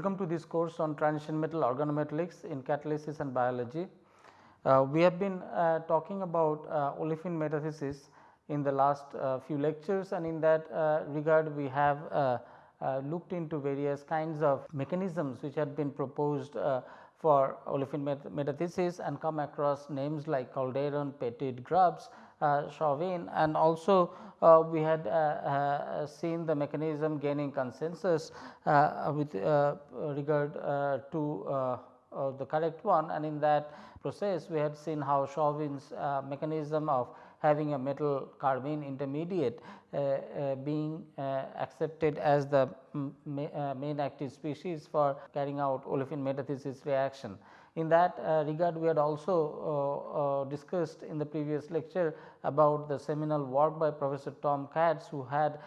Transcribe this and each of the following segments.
Welcome to this course on transition metal organometallics in catalysis and biology. Uh, we have been uh, talking about uh, olefin metathesis in the last uh, few lectures and in that uh, regard we have uh, looked into various kinds of mechanisms which had been proposed for olefin metathesis and come across names like Calderon, Pettit, Grubbs, Chauvin and also uh, we had uh, uh, seen the mechanism gaining consensus with regard to the correct one and in that process we had seen how Chauvin's mechanism of having a metal carbene intermediate uh, uh, being uh, accepted as the main active species for carrying out olefin metathesis reaction. In that uh, regard we had also uh, uh, discussed in the previous lecture about the seminal work by Professor Tom Katz who had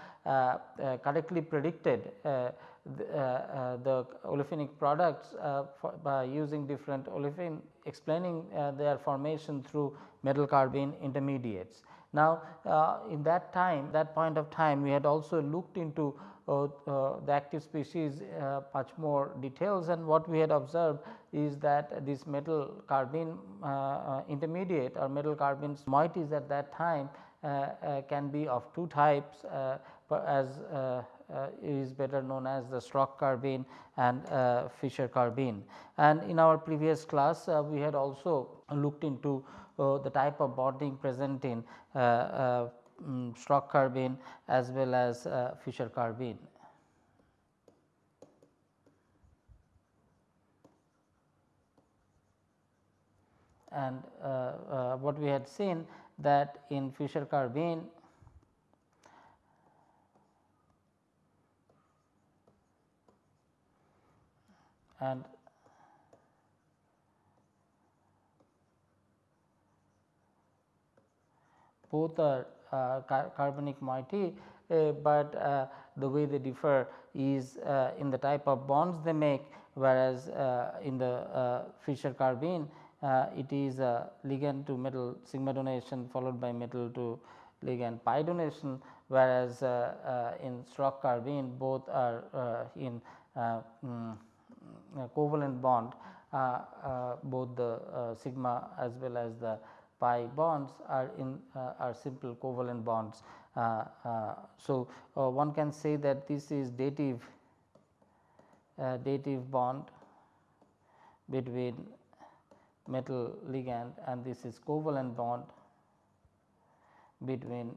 correctly predicted the, uh, the, olefinic products uh, by using different olefin explaining uh, their formation through metal carbene intermediates. Now, in that time that point of time we had also looked into uh, uh, Uh, the active species uh, much more details and what we had observed is that this metal carbene uh, uh, intermediate or metal carbenes moieties at that time can be of two types as is better known as the Schrock carbene and Fischer carbene. And in our previous class we had also looked into the type of bonding present in um, Schrock carbene as well as uh, Fischer carbene. And uh, uh, what we had seen that in Fischer carbene and both are uh, carbonic moiety, uh, but uh, the way they differ is uh, in the type of bonds they make whereas uh, in the uh, Fischer carbene it is a ligand to metal sigma donation followed by metal to ligand pi donation whereas in Schrock carbene both are in um, covalent bond both the sigma as well as the pi bonds are in uh, are simple covalent bonds. Uh, uh, so, one can say that this is dative dative bond between metal ligand and this is covalent bond between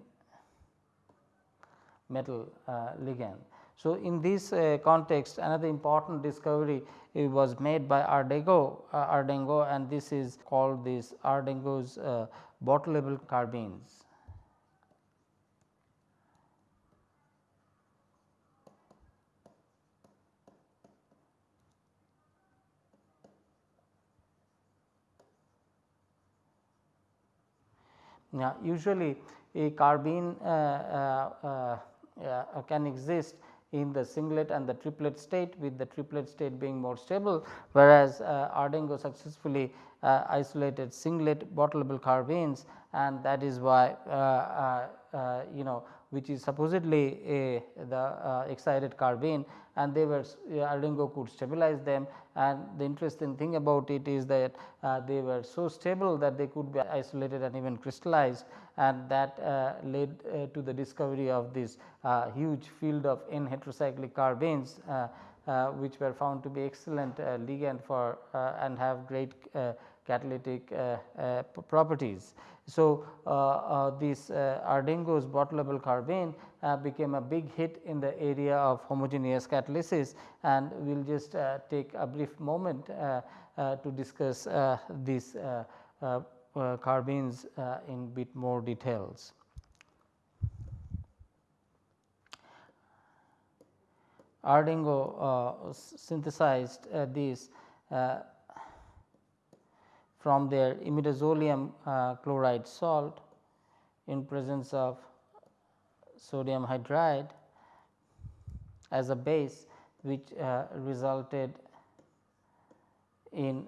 metal uh, ligand. So, in this uh, context another important discovery uh, was made by Ardego, uh, Arduengo and this is called this Arduengo's uh, bottleable carbenes. Now, usually a carbene uh, uh, uh, can exist in the singlet and the triplet state with the triplet state being more stable whereas uh, Arduengo successfully uh, isolated singlet bottleable carbenes and that is why uh, uh, uh you know which is supposedly a the uh, excited carbene and they were uh, Arduengo could stabilize them and the interesting thing about it is that uh, they were so stable that they could be isolated and even crystallized and that uh, led to the discovery of this huge field of N heterocyclic carbenes uh, which were found to be excellent uh, ligand for uh, and have great catalytic properties. So, uh, uh, this uh, Arduengo's bottleable carbene became a big hit in the area of homogeneous catalysis and we will just take a brief moment to discuss these carbenes in bit more details. Ardengo uh, synthesized uh, these uh, from their imidazolium chloride salt in presence of sodium hydride as a base which uh, resulted in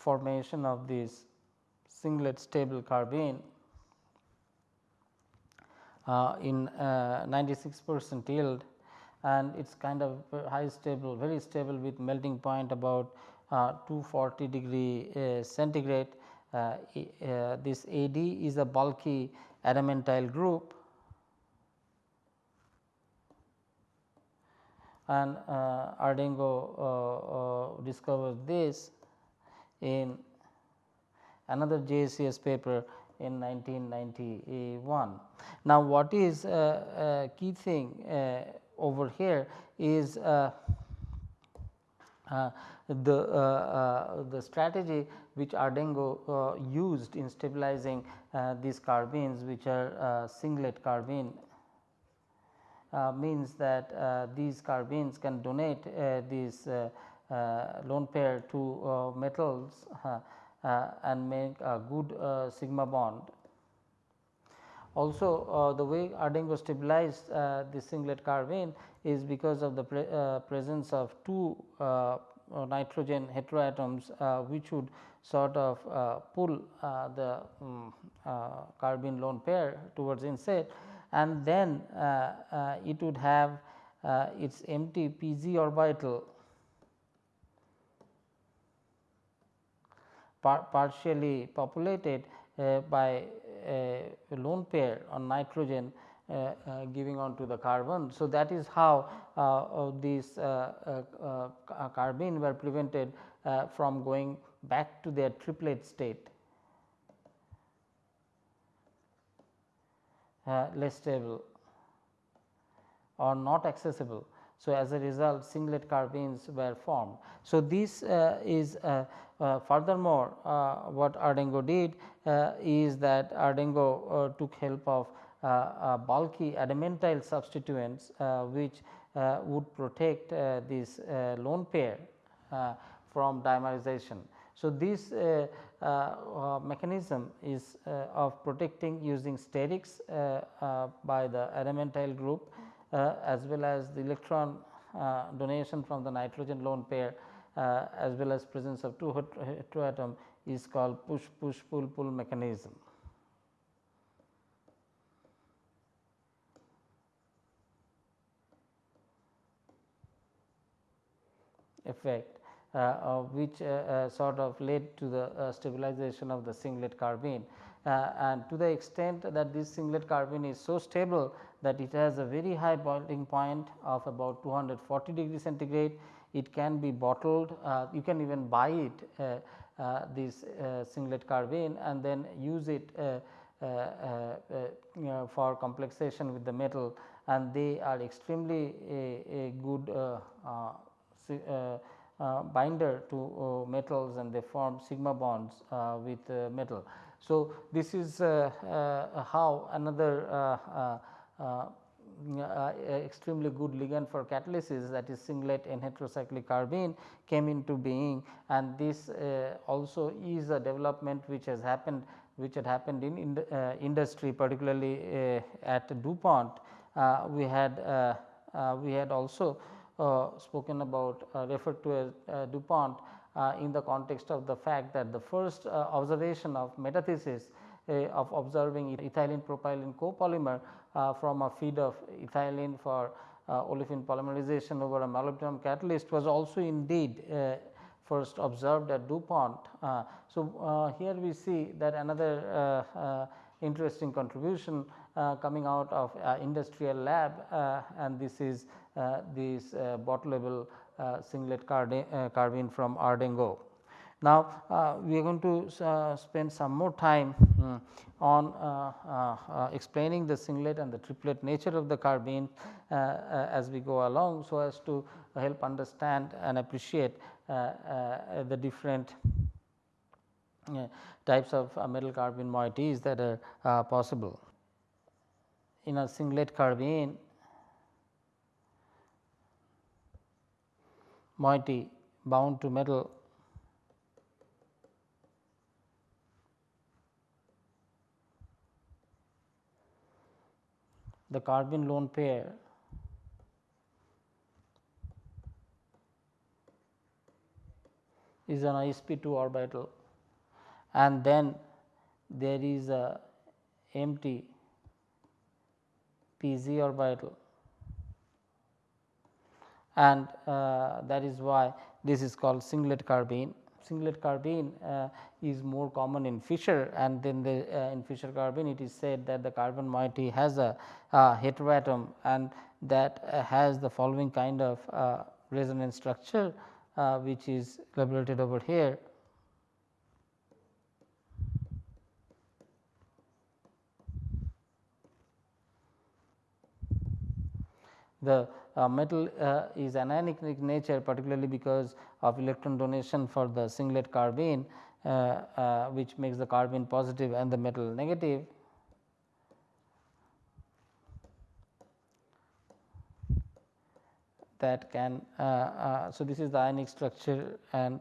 formation of this singlet stable carbene uh, in uh, 96 percent yield and it is kind of high stable very stable with melting point about uh, 240 degree uh, centigrade. Uh, this AD is a bulky adamantyl group and Arduengo discovered this in another JCS paper in 1991. Now, what is a, key thing uh, over here is uh, uh, the, uh, uh, the strategy which Arduengo uh, used in stabilizing these carbenes which are singlet carbene means that these carbenes can donate these lone pair to metals uh, and make a good uh, sigma bond. Also uh, the way Arduengo stabilized uh, the singlet carbene is because of the pre uh, presence of two uh, nitrogen heteroatoms which would sort of pull the um, carbene lone pair towards inside and then it would have its empty pz orbital par partially populated uh, by a lone pair on nitrogen uh, uh, giving on to the carbon. So, that is how uh, these carbene were prevented from going back to their triplet state. less stable or not accessible. So, as a result singlet carbenes were formed. So, this uh, is uh, uh, furthermore, uh, what Arduengo did uh, is that Arduengo took help of bulky adamantyl substituents which would protect this lone pair from dimerization. So, this uh, uh, mechanism is uh, of protecting using sterics by the adamantyl group as well as the electron donation from the nitrogen lone pair uh, as well as presence of two heteroatom is called push push pull pull mechanism. effect uh, uh, which uh, uh, sort of led to the uh, stabilization of the singlet carbene and to the extent that this singlet carbene is so stable that it has a very high boiling point of about 240 degree centigrade it can be bottled, uh, you can even buy it uh, uh, this singlet carbene and then use it you know, for complexation with the metal and they are extremely a, a good uh, binder to uh, metals and they form sigma bonds uh, with metal. So, this is how another uh, extremely good ligand for catalysis that is singlet N heterocyclic carbene came into being and this uh, also is a development which has happened which had happened in, in uh, industry particularly uh, at DuPont. Uh, we had uh, we had also spoken about referred to as DuPont in the context of the fact that the first observation of metathesis of observing ethylene propylene copolymer uh, from a feed of ethylene for uh, olefin polymerization over a molybdenum catalyst was also indeed uh, first observed at DuPont. so, here we see that another interesting contribution uh, coming out of uh, industrial lab uh, and this is this bottleable singlet carbene from Arduengo. Now, uh, we are going to uh, spend some more time um, on uh, explaining the singlet and the triplet nature of the carbene as we go along. So, as to help understand and appreciate the different types of metal carbene moieties that are possible. In a singlet carbene moiety bound to metal the carbene lone pair. Is an sp2 orbital. And then there is a empty pz orbital. And uh, that is why this is called singlet carbene. Singlet carbene uh, is more common in Fischer and then the uh, in Fischer carbene it is said that the carbon moiety has a, heteroatom and that uh, has the following kind of resonance structure which is elaborated over here. The uh, metal uh, is anionic in nature particularly because of electron donation for the singlet carbene uh, uh, which makes the carbene positive and the metal negative. that can uh, uh, so this is the ionic structure and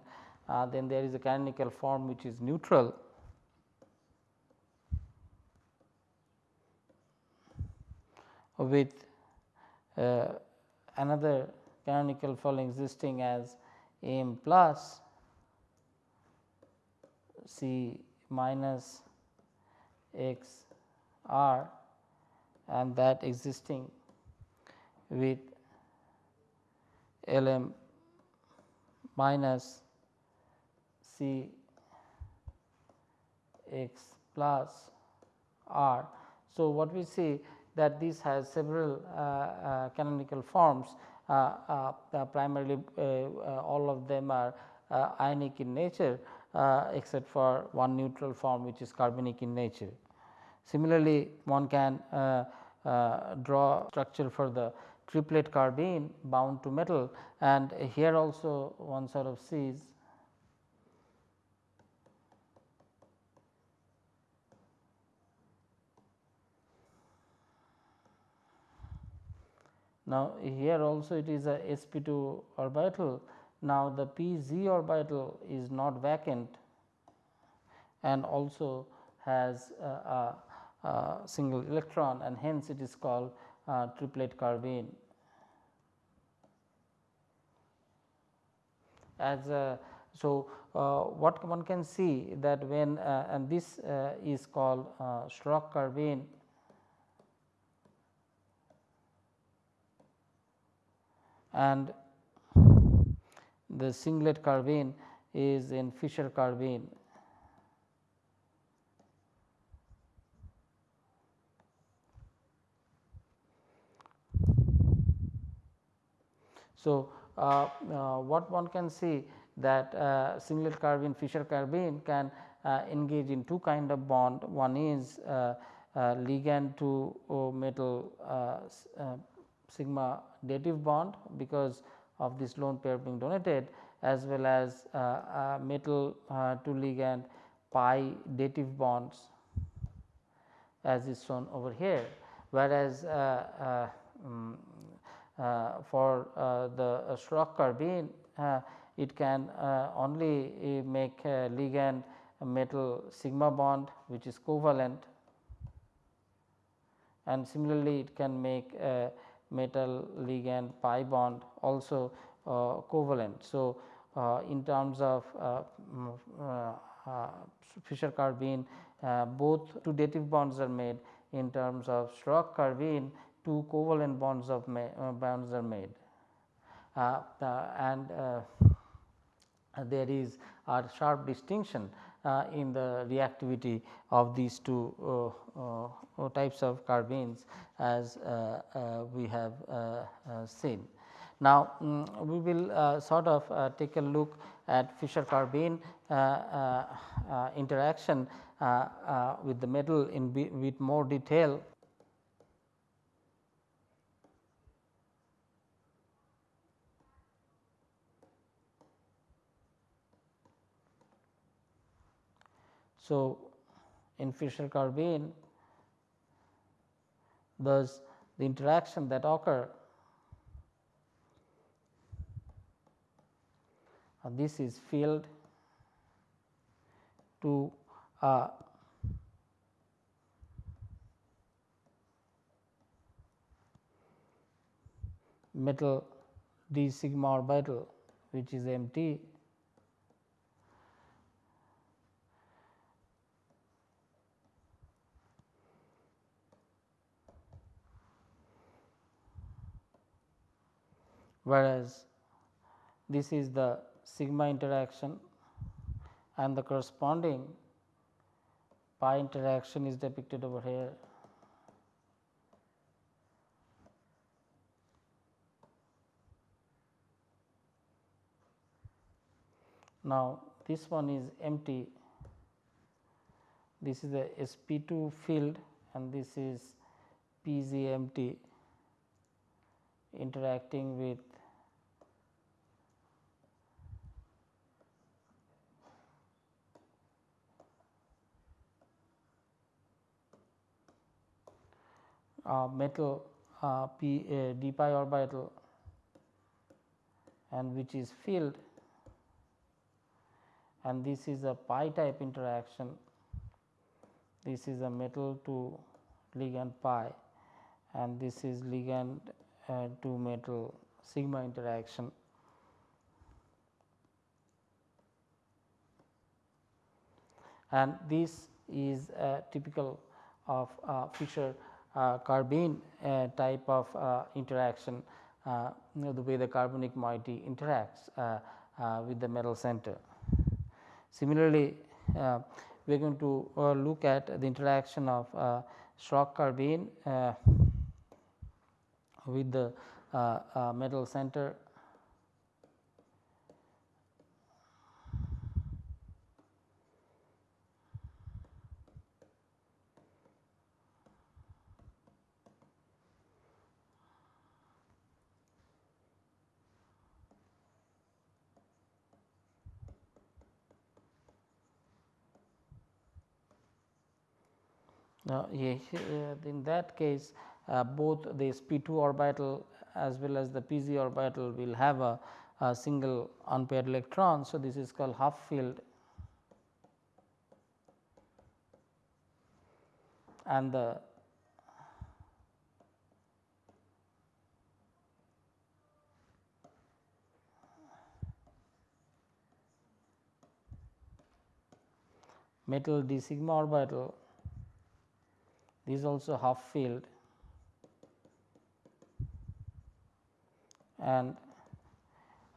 then there is a canonical form which is neutral with uh, another canonical form existing as m plus c minus x r and that existing with L m minus C x plus r. So, what we see that this has several uh, uh, canonical forms uh, uh, uh primarily uh, all of them are ionic in nature except for one neutral form which is carbonic in nature. Similarly, one can draw structure for the triplet carbene bound to metal and here also one sort of sees Now, here also it is a sp2 orbital. Now, the pz orbital is not vacant and also has a, a, a single electron and hence it is called uh, triplet carbene. As a, so, uh, what one can see that when uh, and this uh, is called uh, Schrock carbene and the singlet carbene is in Fischer carbene. So, uh, uh, what one can see that uh, singlet carbene Fischer carbene can uh, engage in two kind of bond one is uh, uh, ligand to metal sigma dative bond because of this lone pair being donated as well as uh, uh, metal uh, to ligand pi dative bonds as is shown over here. Whereas um, uh, for uh, the Schrock carbene uh, it can only make ligand metal sigma bond which is covalent. And similarly it can make metal ligand pi bond also uh, covalent. So, uh, in terms of uh, Fischer carbene both two dative bonds are made in terms of Schrock carbene two covalent bonds of uh, bonds are made uh, and uh, there is a sharp distinction uh, Uh, in the reactivity of these two uh, uh, uh types of carbenes as uh, we have seen. Now, um, we will sort of take a look at Fischer carbene interaction with the metal in with more detail So, in Fischer carbene thus the interaction that occur uh, this is filled to a metal d sigma orbital which is empty whereas this is the sigma interaction and the corresponding pi interaction is depicted over here. Now, this one is empty, this is the sp2 field and this is pz empty interacting with metal uh, p uh, d pi orbital and which is filled and this is a pi type interaction. This is a metal to ligand pi and this is ligand uh, to metal sigma interaction. And this is typical of uh, Fischer uh, carbene uh, type of uh, interaction uh, you know the way the carbonic moiety interacts with the metal center. Similarly, we are going to look at the interaction of uh, Schrock carbene with the metal center Now, in that case uh, both the sp2 orbital as well as the pz orbital will have a, a single unpaired electron. So, this is called half filled and the metal d sigma orbital this also half filled and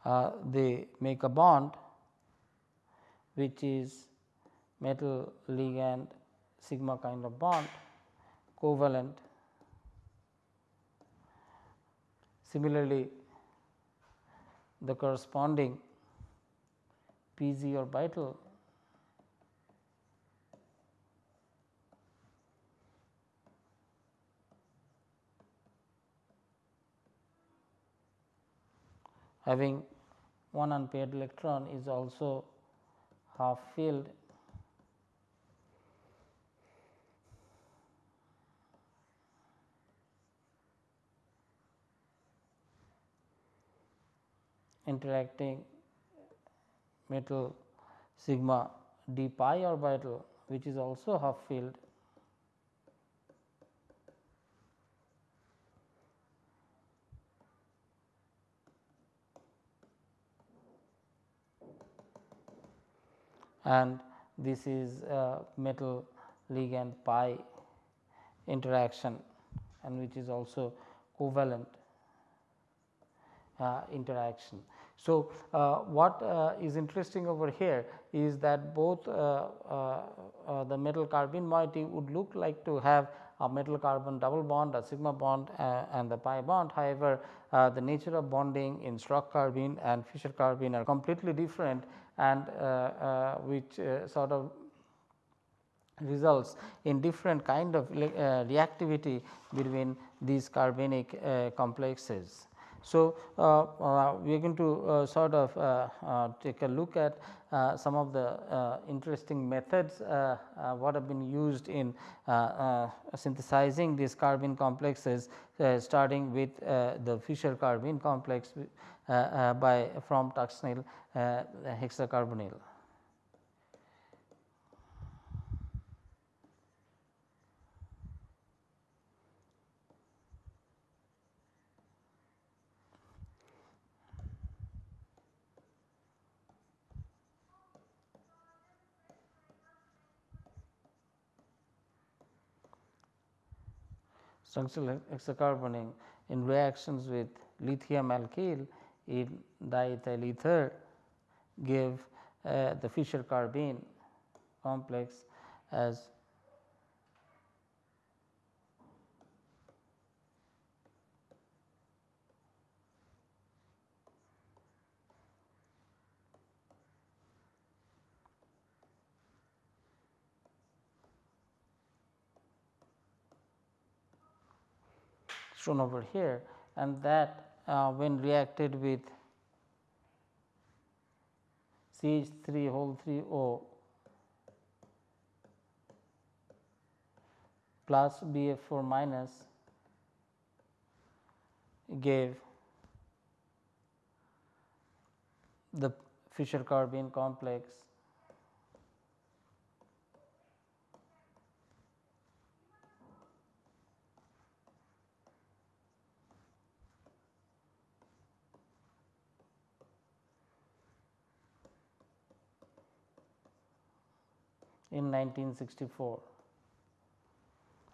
uh, they make a bond which is metal ligand sigma kind of bond covalent. Similarly, the corresponding PZ orbital having one unpaired electron is also half filled interacting metal sigma d pi orbital which is also half filled and this is metal ligand pi interaction and which is also covalent uh, interaction. So, uh, what uh, is interesting over here is that both uh, uh, uh, the metal carbene moiety would look like to have a metal carbon double bond, a sigma bond and the pi bond. However, the nature of bonding in Schrock carbene and Fischer carbene are completely different and uh, uh, which uh, sort of results in different kind of reactivity between these carbonic complexes. So, uh, uh, we are going to uh, sort of uh, uh, take a look at uh, some of the interesting methods what have been used in synthesizing these carbene complexes starting with the Fischer carbene complex by from tungsten hexacarbonyl. Structural hexacarbonyl in reactions with lithium alkyl in diethyl ether give uh, the Fischer carbene complex as shown over here and that uh, when reacted with CH3 whole 3 O plus BF4 minus gave the Fischer carbene complex in 1964.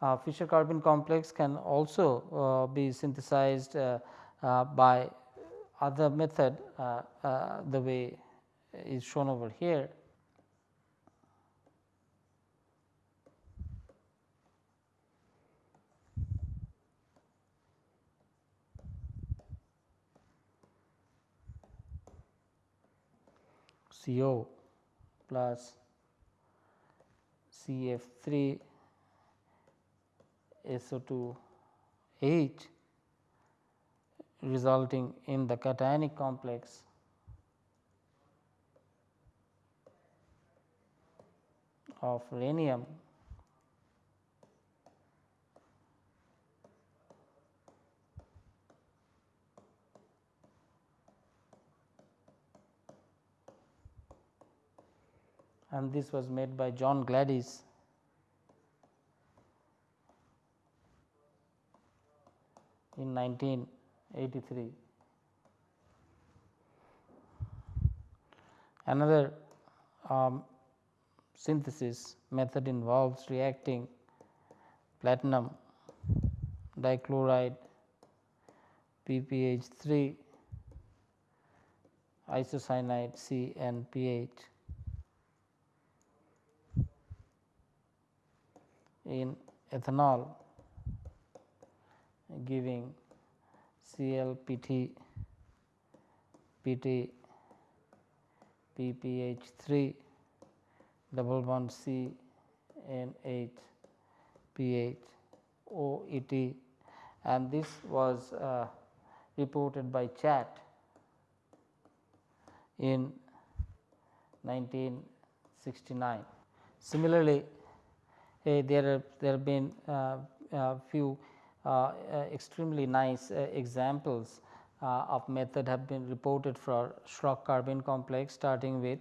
Uh, Fischer carbene complex can also uh, be synthesized uh, uh by other method the way is shown over here. CO plus CF3 SO2 H resulting in the cationic complex. of rhenium and this was made by John Gladysz. in 1983. Another um, synthesis method involves reacting platinum dichloride PPH3 isocyanide C and pH in ethanol giving CLPT PT PPH3 double bond C PH OET and this was uh, reported by Chatt in 1969. Similarly, Uh, there are there have been uh, uh, few uh, uh, extremely nice examples of method have been reported for Schrock carbene complex starting with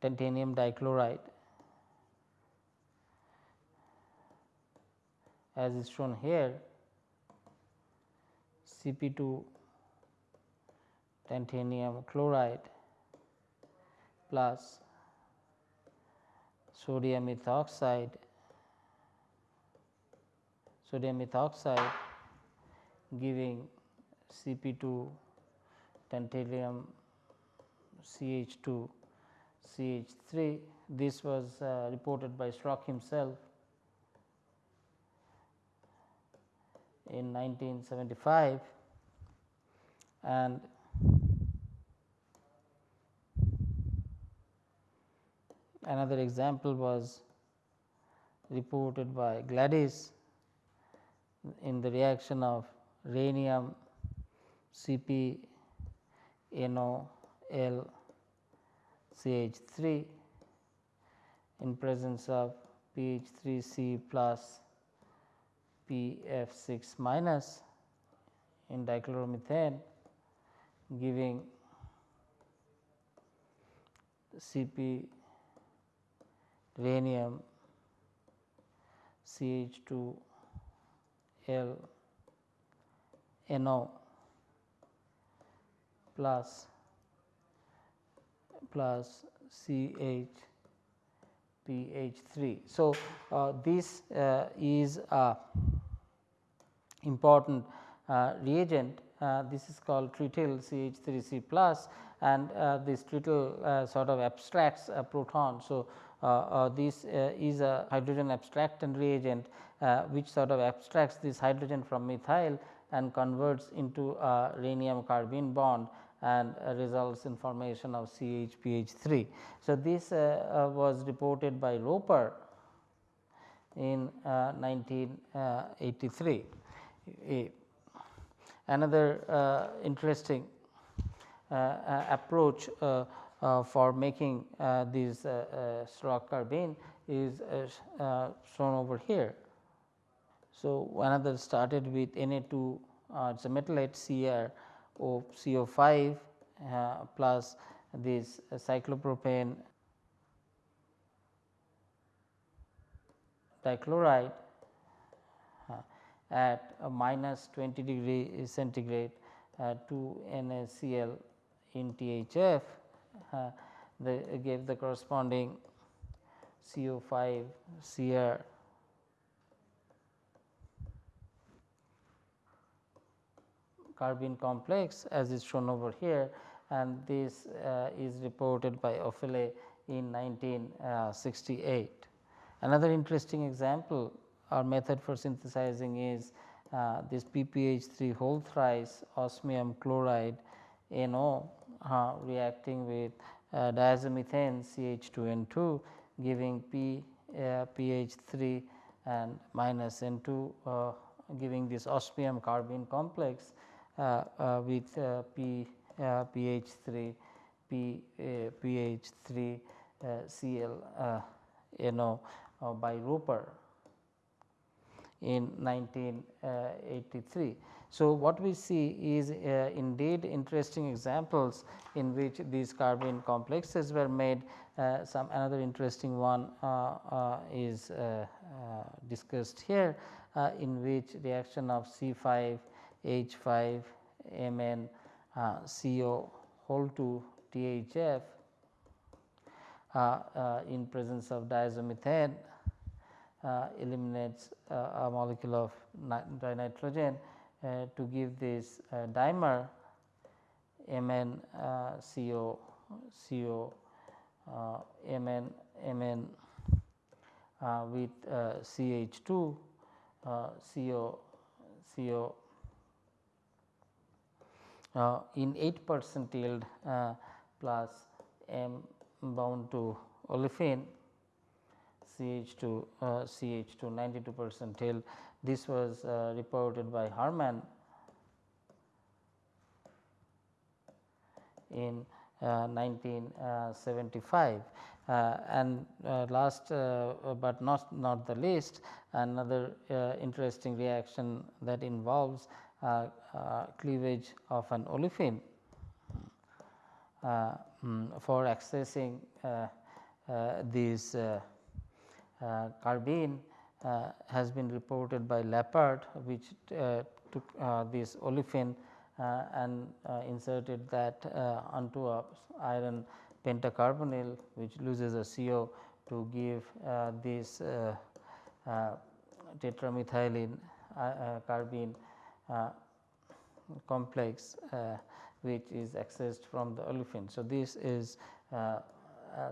titanium dichloride. As is shown here Cp2 titanium chloride plus sodium ethoxide sodium ethoxide giving Cp2 tantalum CH2 CH3 this was uh, reported by Schrock himself in 1975 and Another example was reported by Gladysz in the reaction of rhenium Cp NO L CH3 in presence of PH3C plus PF6 minus in dichloromethane giving Cp rhenium CH2 L NO plus plus CH PH3. So, uh, this uh, is a important uh, reagent uh, this is called trityl CH3C plus and uh, this trityl uh, sort of abstracts a proton. So, Uh, uh, this uh, is a hydrogen abstractant reagent which sort of abstracts this hydrogen from methyl and converts into a rhenium carbene bond and uh, results in formation of CHPH3. So, this uh, was reported by Roper in 1983. Another interesting approach uh, for making uh, these uh, straw carbene is shown over here. So, another started with Na2 uh, it is a metallite Cr O CO5 uh, plus this cyclopropane dichloride uh, at minus 20 degree centigrade uh, to NaCl in THF uh, they gave the corresponding CO5 Cr carbene complex as is shown over here and this uh, is reported by Öfele in 1968. Another interesting example or method for synthesizing is uh, this PPH3 whole thrice osmium chloride NO uh, reacting with uh, diazomethane CH2N2 giving P uh, PH3 and minus N2 uh, giving this osmium carbene complex uh, uh, with P pH 3 P pH 3 Cl NO by Roper in 1983. So, what we see is uh, indeed interesting examples in which these carbene complexes were made. Uh, some another interesting one uh, is discussed here in which reaction of C 5 H 5 Mn uh, CO whole to THF uh, uh, in presence of diazomethane uh, eliminates uh, a molecule of dinitrogen uh, Uh, to give this uh, dimer Mn uh, CO CO Mn Mn with CH2 CO CO uh, in 8 percent yield uh, plus M bound to olefin CH2 uh, CH2 92 percent yield. This was uh, reported by Herrmann in 1975 uh, uh, and last but not not the least another interesting reaction that involves uh, uh, cleavage of an olefin uh, um, for accessing this carbene has been reported by Lappert which took this olefin uh, and uh, inserted that uh, onto a iron pentacarbonyl which loses a CO to give this tetramethylene carbene uh, complex uh, which is accessed from the olefin. So, this is uh,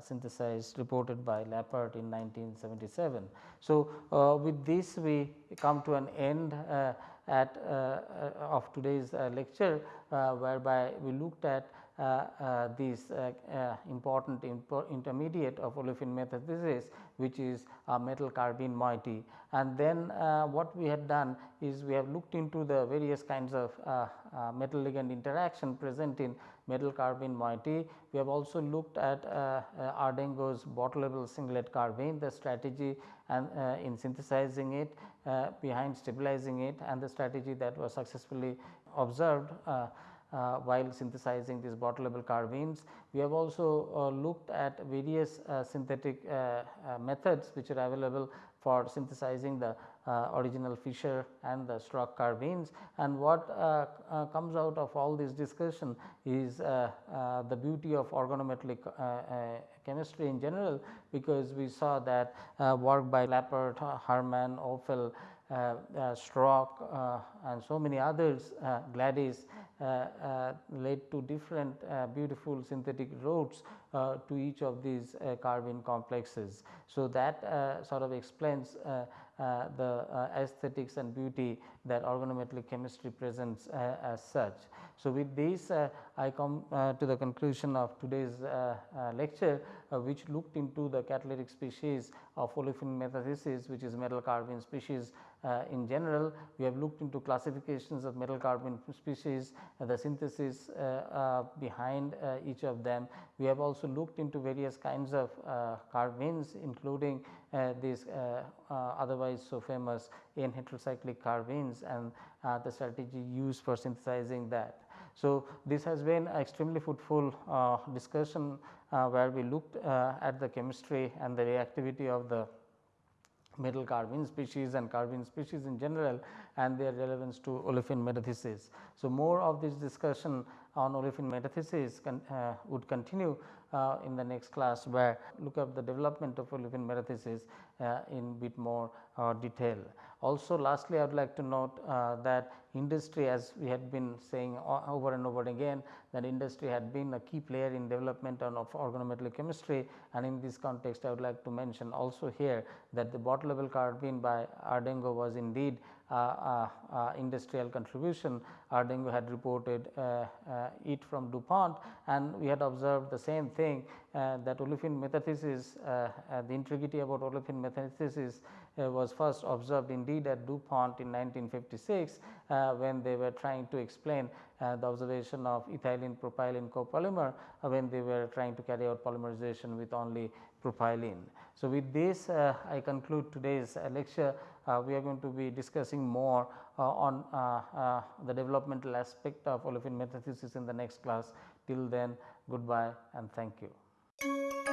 synthesized reported by Lappert in 1977. So, uh, with this we come to an end uh, at uh, of today's lecture whereby we looked at uh, uh, this uh, important intermediate of olefin metathesis which is a metal carbene moiety. And then what we had done is we have looked into the various kinds of metal ligand interaction present in metal carbene moiety. We have also looked at uh, uh, Arduengo's bottle singlet carbene, the strategy and uh, in synthesizing it behind stabilizing it and the strategy that was successfully observed uh, while synthesizing these bottle level carbenes. We have also uh, looked at various uh, synthetic methods which are available for synthesizing the uh, Uh, original Fischer and the Schrock carbenes and what uh, uh, comes out of all this discussion is uh, uh, the beauty of organometallic chemistry in general because we saw that work by Lappert, Herrmann, Opel, uh, uh, Schrock uh, and so many others Gladysz led to different beautiful synthetic routes to each of these carbene complexes. So, that sort of explains uh, Uh, the uh, aesthetics and beauty that organometallic chemistry presents uh, as such. So, with this uh, I come uh, to the conclusion of today's lecture which looked into the catalytic species of olefin metathesis which is metal carbene species Uh, in general. We have looked into classifications of metal carbene species, uh, the synthesis uh, behind each of them. We have also looked into various kinds of carbenes including these otherwise so famous n heterocyclic carbenes and uh, the strategy used for synthesizing that. So, this has been an extremely fruitful uh, discussion uh, where we looked uh, at the chemistry and the reactivity of the metal carbene species and carbene species in general and their relevance to olefin metathesis. So, more of this discussion on olefin metathesis con, uh, would continue uh, in the next class where look at the development of olefin metathesis uh, in bit more uh, detail. Also lastly, I would like to note uh, that industry as we had been saying over and over again that industry had been a key player in development of organometallic chemistry and in this context I would like to mention also here that the bottleable carbene by Arduengo was indeed uh, uh, uh, Uh, uh, uh, industrial contribution. Arduengo had reported it from DuPont and we had observed the same thing that olefin metathesis, the integrity about olefin metathesis was first observed indeed at DuPont in 1956 when they were trying to explain uh, the observation of ethylene propylene copolymer uh, when they were trying to carry out polymerization with only propylene. So, with this uh, I conclude today's lecture uh, we are going to be discussing more uh, on uh, the developmental aspect of olefin metathesis in the next class. Till then goodbye and thank you.